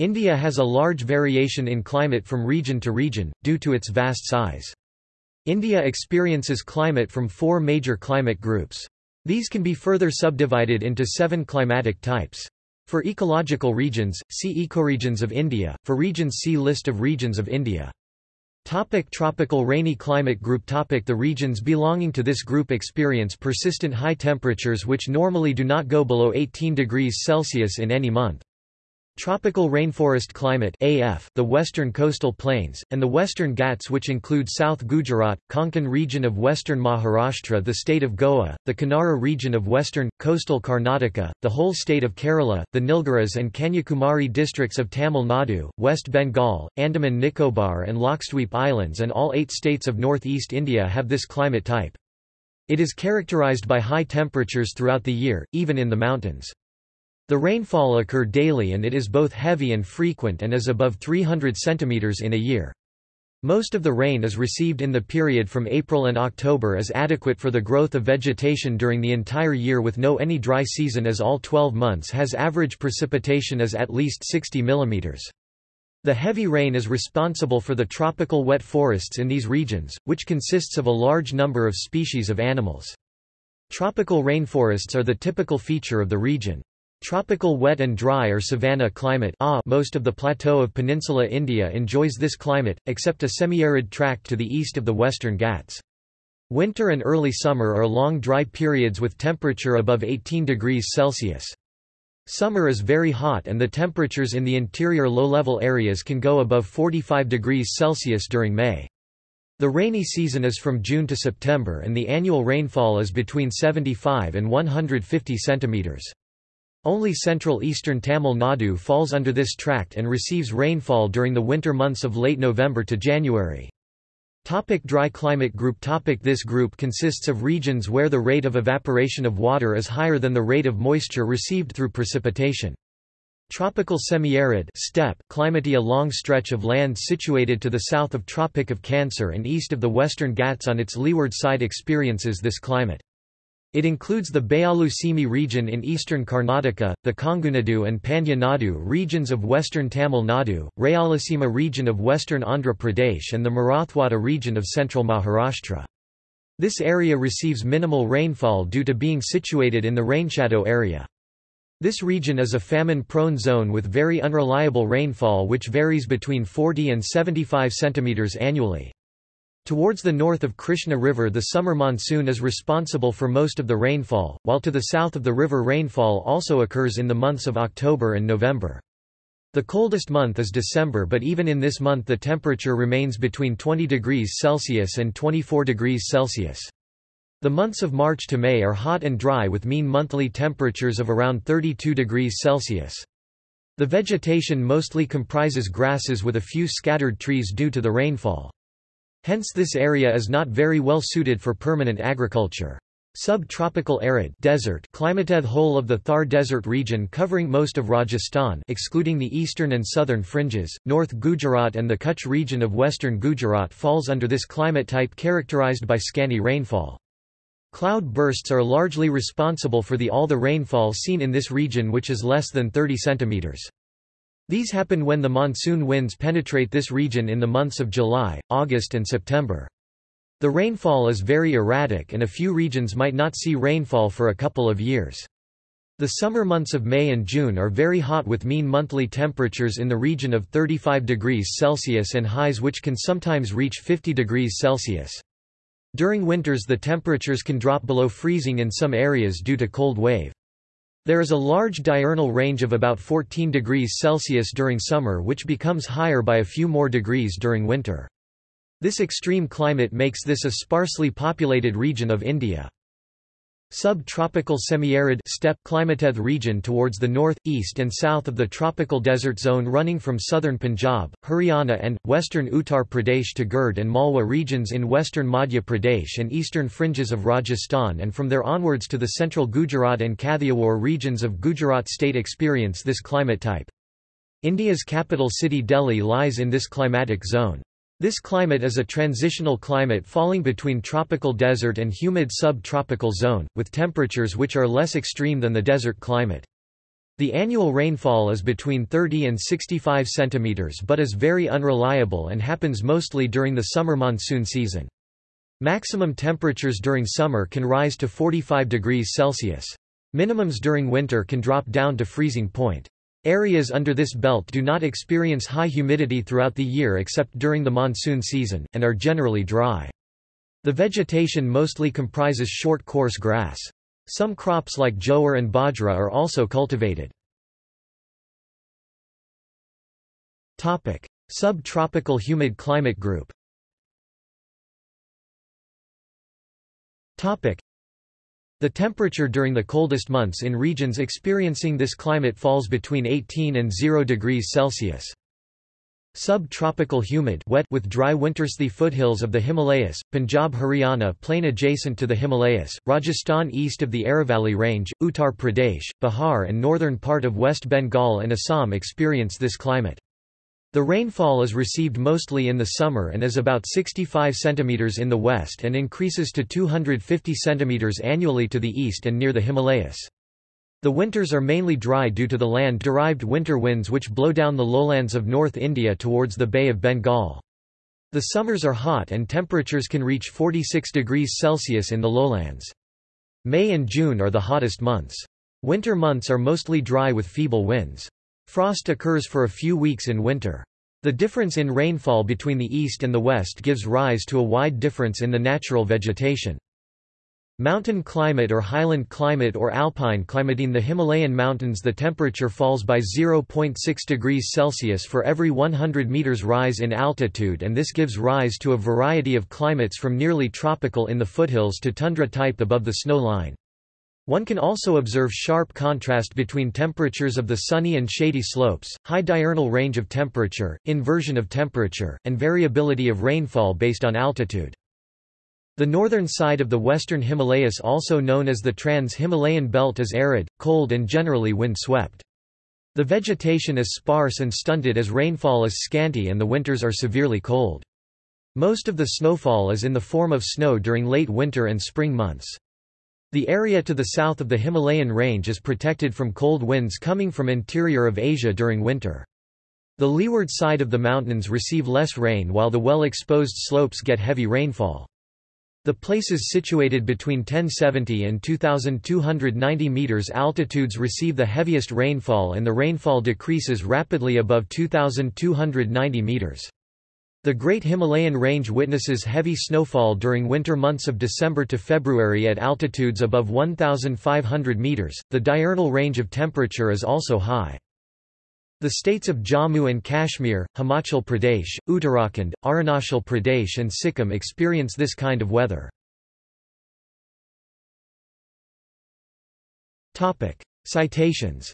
India has a large variation in climate from region to region, due to its vast size. India experiences climate from four major climate groups. These can be further subdivided into seven climatic types. For ecological regions, see Ecoregions of India, for regions see List of regions of India. Topic tropical rainy climate group topic The regions belonging to this group experience persistent high temperatures which normally do not go below 18 degrees Celsius in any month. Tropical rainforest climate AF, the western coastal plains, and the western Ghats which include South Gujarat, Konkan region of western Maharashtra the state of Goa, the Kanara region of western, coastal Karnataka, the whole state of Kerala, the Nilgiris and Kanyakumari districts of Tamil Nadu, West Bengal, Andaman Nicobar and Lakshadweep Islands and all eight states of northeast India have this climate type. It is characterized by high temperatures throughout the year, even in the mountains. The rainfall occur daily and it is both heavy and frequent and is above 300 cm in a year. Most of the rain is received in the period from April and October is adequate for the growth of vegetation during the entire year with no any dry season as all 12 months has average precipitation as at least 60 mm. The heavy rain is responsible for the tropical wet forests in these regions, which consists of a large number of species of animals. Tropical rainforests are the typical feature of the region. Tropical wet and dry or savanna climate most of the plateau of Peninsula India enjoys this climate, except a semi-arid tract to the east of the western Ghats. Winter and early summer are long dry periods with temperature above 18 degrees Celsius. Summer is very hot and the temperatures in the interior low-level areas can go above 45 degrees Celsius during May. The rainy season is from June to September and the annual rainfall is between 75 and 150 centimeters. Only central eastern Tamil Nadu falls under this tract and receives rainfall during the winter months of late November to January. Topic dry climate group Topic This group consists of regions where the rate of evaporation of water is higher than the rate of moisture received through precipitation. Tropical semi-arid climate A long stretch of land situated to the south of Tropic of Cancer and east of the western Ghats on its leeward side experiences this climate. It includes the Bayalu Simi region in eastern Karnataka, the Kongunadu and Pandya Nadu regions of western Tamil Nadu, Rayalaseema region of western Andhra Pradesh and the Marathwada region of central Maharashtra. This area receives minimal rainfall due to being situated in the rainshadow area. This region is a famine-prone zone with very unreliable rainfall which varies between 40 and 75 cm annually. Towards the north of Krishna River the summer monsoon is responsible for most of the rainfall, while to the south of the river rainfall also occurs in the months of October and November. The coldest month is December but even in this month the temperature remains between 20 degrees Celsius and 24 degrees Celsius. The months of March to May are hot and dry with mean monthly temperatures of around 32 degrees Celsius. The vegetation mostly comprises grasses with a few scattered trees due to the rainfall. Hence this area is not very well suited for permanent agriculture. Subtropical arid desert climateth whole of the Thar Desert region covering most of Rajasthan excluding the eastern and southern fringes, North Gujarat and the Kutch region of western Gujarat falls under this climate type characterized by scanty rainfall. Cloud bursts are largely responsible for the all the rainfall seen in this region which is less than 30 centimeters. These happen when the monsoon winds penetrate this region in the months of July, August and September. The rainfall is very erratic and a few regions might not see rainfall for a couple of years. The summer months of May and June are very hot with mean monthly temperatures in the region of 35 degrees Celsius and highs which can sometimes reach 50 degrees Celsius. During winters the temperatures can drop below freezing in some areas due to cold wave. There is a large diurnal range of about 14 degrees Celsius during summer which becomes higher by a few more degrees during winter. This extreme climate makes this a sparsely populated region of India. Subtropical semi-arid steppe climateth region towards the north, east and south of the tropical desert zone running from southern Punjab, Haryana and, western Uttar Pradesh to Gird and Malwa regions in western Madhya Pradesh and eastern fringes of Rajasthan and from there onwards to the central Gujarat and Kathiawar regions of Gujarat state experience this climate type. India's capital city Delhi lies in this climatic zone. This climate is a transitional climate falling between tropical desert and humid sub-tropical zone, with temperatures which are less extreme than the desert climate. The annual rainfall is between 30 and 65 centimeters but is very unreliable and happens mostly during the summer monsoon season. Maximum temperatures during summer can rise to 45 degrees Celsius. Minimums during winter can drop down to freezing point. Areas under this belt do not experience high humidity throughout the year except during the monsoon season, and are generally dry. The vegetation mostly comprises short coarse grass. Some crops like jowar and bajra are also cultivated. Subtropical humid climate group The temperature during the coldest months in regions experiencing this climate falls between 18 and 0 degrees Celsius. Subtropical humid wet with dry winters The foothills of the Himalayas, Punjab Haryana plain adjacent to the Himalayas, Rajasthan east of the Aravalli Range, Uttar Pradesh, Bihar and northern part of West Bengal and Assam experience this climate. The rainfall is received mostly in the summer and is about 65 cm in the west and increases to 250 cm annually to the east and near the Himalayas. The winters are mainly dry due to the land-derived winter winds which blow down the lowlands of North India towards the Bay of Bengal. The summers are hot and temperatures can reach 46 degrees Celsius in the lowlands. May and June are the hottest months. Winter months are mostly dry with feeble winds. Frost occurs for a few weeks in winter. The difference in rainfall between the east and the west gives rise to a wide difference in the natural vegetation. Mountain climate or highland climate or alpine climate In the Himalayan mountains the temperature falls by 0.6 degrees Celsius for every 100 meters rise in altitude and this gives rise to a variety of climates from nearly tropical in the foothills to tundra type above the snow line. One can also observe sharp contrast between temperatures of the sunny and shady slopes, high diurnal range of temperature, inversion of temperature, and variability of rainfall based on altitude. The northern side of the western Himalayas also known as the Trans-Himalayan belt is arid, cold and generally wind-swept. The vegetation is sparse and stunted as rainfall is scanty and the winters are severely cold. Most of the snowfall is in the form of snow during late winter and spring months. The area to the south of the Himalayan range is protected from cold winds coming from interior of Asia during winter. The leeward side of the mountains receive less rain while the well-exposed slopes get heavy rainfall. The places situated between 1070 and 2290 meters altitudes receive the heaviest rainfall and the rainfall decreases rapidly above 2290 meters. The Great Himalayan Range witnesses heavy snowfall during winter months of December to February at altitudes above 1,500 meters. The diurnal range of temperature is also high. The states of Jammu and Kashmir, Himachal Pradesh, Uttarakhand, Arunachal Pradesh and Sikkim experience this kind of weather. Topic: Citations